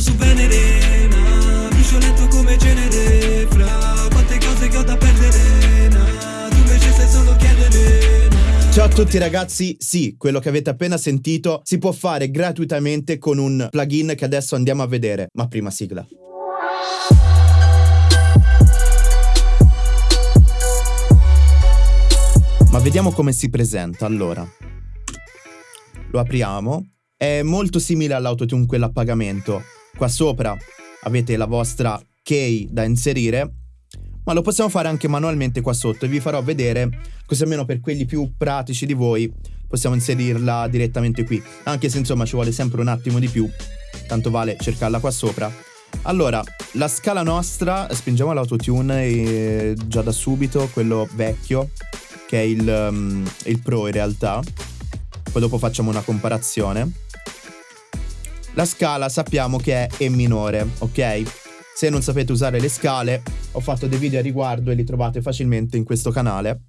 su Venere na, Brucio lento come cenere Fra quante cose che ho da perdere na, Tu invece sai solo chiedere. Ciao a tutti ragazzi, sì, quello che avete appena sentito si può fare gratuitamente con un plugin che adesso andiamo a vedere, ma prima sigla. Ma vediamo come si presenta allora. Lo apriamo. È molto simile all'autotune quello a pagamento. Qua sopra avete la vostra key da inserire, ma lo possiamo fare anche manualmente qua sotto e vi farò vedere, così almeno per quelli più pratici di voi, possiamo inserirla direttamente qui. Anche se insomma ci vuole sempre un attimo di più, tanto vale cercarla qua sopra. Allora, la scala nostra, spingiamo l'autotune e già da subito, quello vecchio, che è il, um, il Pro in realtà. Poi dopo facciamo una comparazione. La scala sappiamo che è E minore, ok? Se non sapete usare le scale, ho fatto dei video a riguardo e li trovate facilmente in questo canale.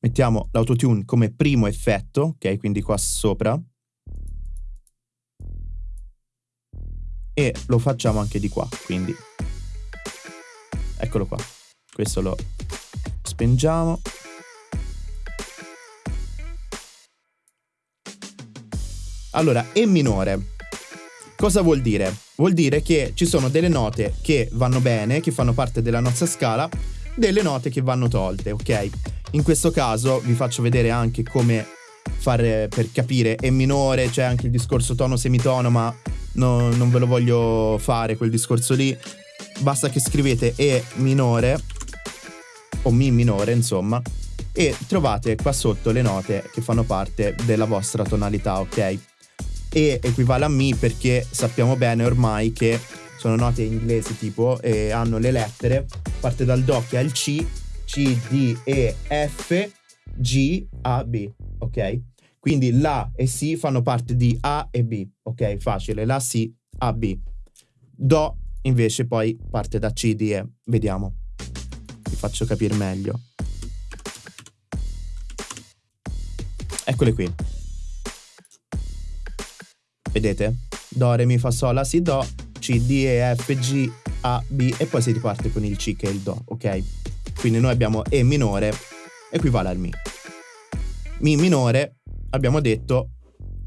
Mettiamo l'autotune come primo effetto, ok? Quindi qua sopra. E lo facciamo anche di qua, quindi. Eccolo qua. Questo lo spengiamo. Allora, E minore. Cosa vuol dire? Vuol dire che ci sono delle note che vanno bene, che fanno parte della nostra scala, delle note che vanno tolte, ok? In questo caso vi faccio vedere anche come fare per capire E minore, c'è anche il discorso tono semitono, ma no, non ve lo voglio fare quel discorso lì. Basta che scrivete E minore o Mi minore, insomma, e trovate qua sotto le note che fanno parte della vostra tonalità, ok? E equivale a Mi perché sappiamo bene ormai che sono note inglesi tipo e hanno le lettere, parte dal Do che ha il C, C, D, E, F, G, A, B, ok? Quindi La e Si fanno parte di A e B, ok? Facile, La, Si, A, B. Do invece poi parte da C, D, E. Vediamo vi faccio capire meglio. Eccole qui. Vedete? Do, Re, Mi, Fa, Sol, La, Si, Do, C, D, E, F, G, A, B e poi si riparte con il C che è il Do, ok? Quindi noi abbiamo E minore equivale al Mi. Mi minore abbiamo detto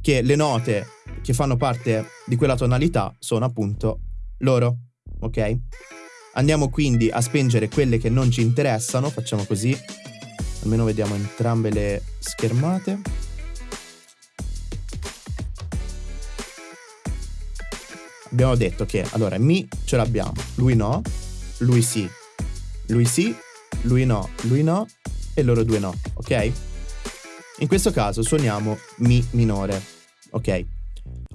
che le note che fanno parte di quella tonalità sono appunto loro, ok? Andiamo quindi a spengere quelle che non ci interessano, facciamo così, almeno vediamo entrambe le schermate. Abbiamo detto che allora Mi ce l'abbiamo, lui no, lui sì, lui sì, lui no, lui no e loro due no, ok? In questo caso suoniamo Mi minore, ok?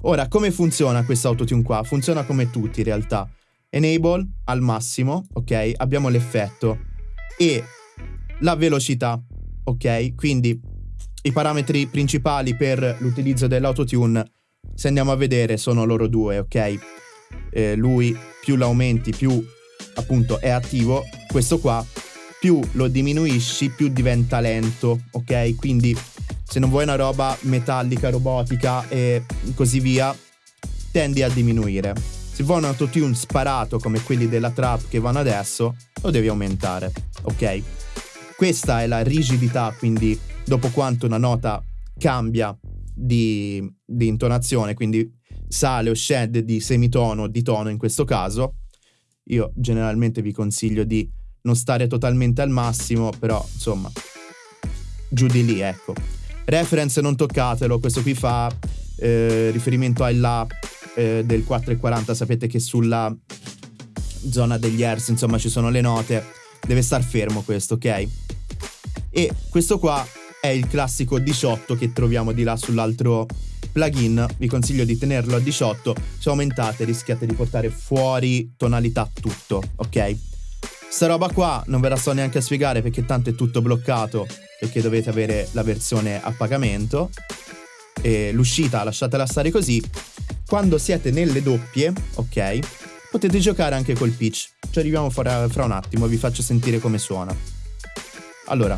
Ora, come funziona questo autotune qua? Funziona come tutti in realtà enable al massimo, ok? Abbiamo l'effetto e la velocità, ok? Quindi i parametri principali per l'utilizzo dell'autotune, se andiamo a vedere, sono loro due, ok? Eh, lui più l'aumenti, più appunto è attivo, questo qua più lo diminuisci, più diventa lento, ok? Quindi se non vuoi una roba metallica, robotica e così via, tendi a diminuire. Se vuoi un autotune sparato come quelli della trap che vanno adesso, lo devi aumentare, ok? Questa è la rigidità, quindi dopo quanto una nota cambia di, di intonazione, quindi sale o scende di semitono o di tono in questo caso, io generalmente vi consiglio di non stare totalmente al massimo, però insomma, giù di lì, ecco. Reference non toccatelo, questo qui fa eh, riferimento ai La eh, del 4,40 sapete che sulla zona degli hertz insomma ci sono le note deve star fermo questo ok e questo qua è il classico 18 che troviamo di là sull'altro plugin. Vi consiglio di tenerlo a 18 se aumentate rischiate di portare fuori tonalità tutto ok? Sta roba qua non ve la sto neanche a spiegare perché tanto è tutto bloccato perché dovete avere la versione a pagamento. E l'uscita lasciatela stare così. Quando siete nelle doppie, ok, potete giocare anche col pitch. Ci arriviamo fra, fra un attimo, vi faccio sentire come suona. Allora,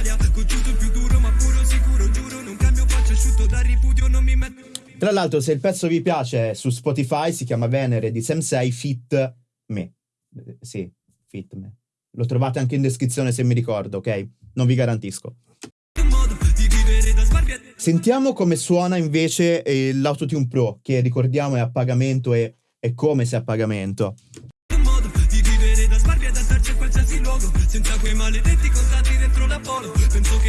fuso d'Italia Cocciuto più duro ma puro sicuro, giuro Non cambio faccio asciutto da ripudio, non mi metto Tra l'altro, se il pezzo vi piace su Spotify, si chiama Venere di Sensei Fit Me. Eh, Sì, Fit Me. Lo trovate anche in descrizione se mi ricordo, ok? Non vi garantisco. Sentiamo come suona invece eh, l'Autotune Pro, che ricordiamo è a pagamento e, e come se è a pagamento.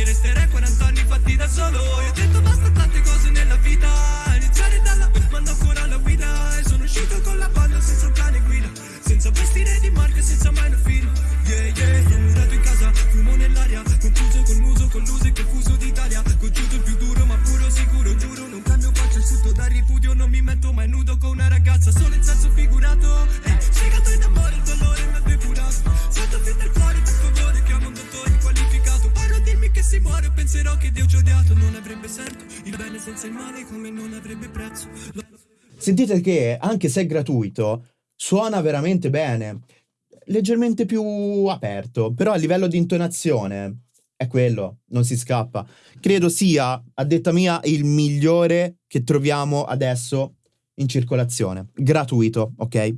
Che resterei 40 anni fatti da solo. Io ho detto basta tante cose nella vita. Iniziare dalla mando ancora la guida. E sono uscito con la banda senza un cane guida. Senza vestire di marca, senza mai una firma Yeah, yeah, sono murato in casa, fumo nell'aria. Confuso col muso, con l'uso e col fuso d'Italia. Cocciuto il più duro ma puro sicuro, giuro. Non cambio faccia asciutto da ripudio Non mi metto mai nudo. Con senza il male come non avrebbe prezzo Lo- Sentite che, anche se è gratuito, suona veramente bene. Leggermente più aperto, però a livello di intonazione è quello, non si scappa. Credo sia, a detta mia, il migliore che troviamo adesso in circolazione. Gratuito, ok?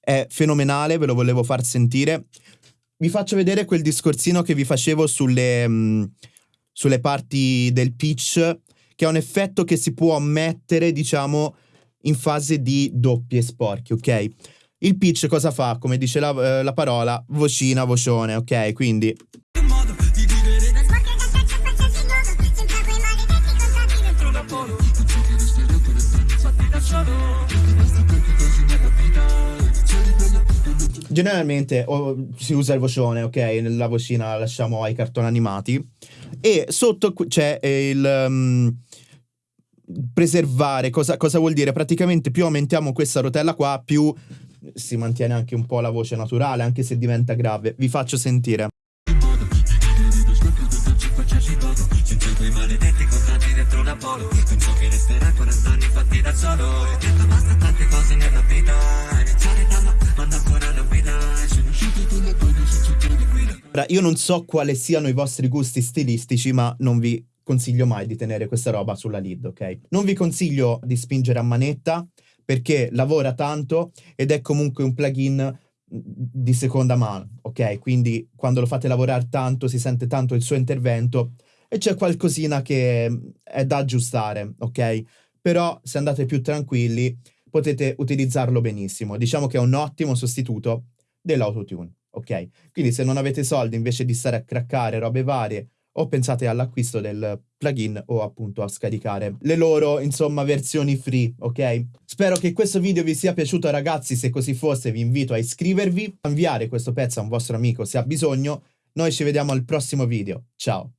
È fenomenale, ve lo volevo far sentire. Vi faccio vedere quel discorsino che vi facevo sulle, mh, sulle parti del pitch, che è un effetto che si può mettere, diciamo, in fase di doppie sporchi, ok? Il pitch cosa fa? Come dice la, eh, la parola, vocina, vocione, ok? Quindi generalmente oh, si usa il vocione, ok? La vocina la lasciamo ai cartoni animati. E sotto c'è il... mm, preservare, cosa, cosa vuol dire? Praticamente più aumentiamo questa rotella qua, più si mantiene anche un po' la voce naturale, anche se diventa grave. Vi faccio sentire. Penso che resterà 40 anni fatti da solo Ho detto basta tante cose nella vita Io non so quali siano i vostri gusti stilistici, ma non vi consiglio mai di tenere questa roba sulla lid, ok? Non vi consiglio di spingere a manetta perché lavora tanto ed è comunque un plugin di seconda mano, ok? Quindi quando lo fate lavorare tanto si sente tanto il suo intervento e c'è qualcosina che è da aggiustare, ok? Però se andate più tranquilli potete utilizzarlo benissimo. Diciamo che è un ottimo sostituto dell'autotune, ok? Quindi se non avete soldi invece di stare a craccare robe varie o pensate all'acquisto del plugin o appunto a scaricare le loro, insomma, versioni free, ok? Spero che questo video vi sia piaciuto ragazzi, se così fosse vi invito a iscrivervi, a inviare questo pezzo a un vostro amico se ha bisogno. Noi ci vediamo al prossimo video, ciao!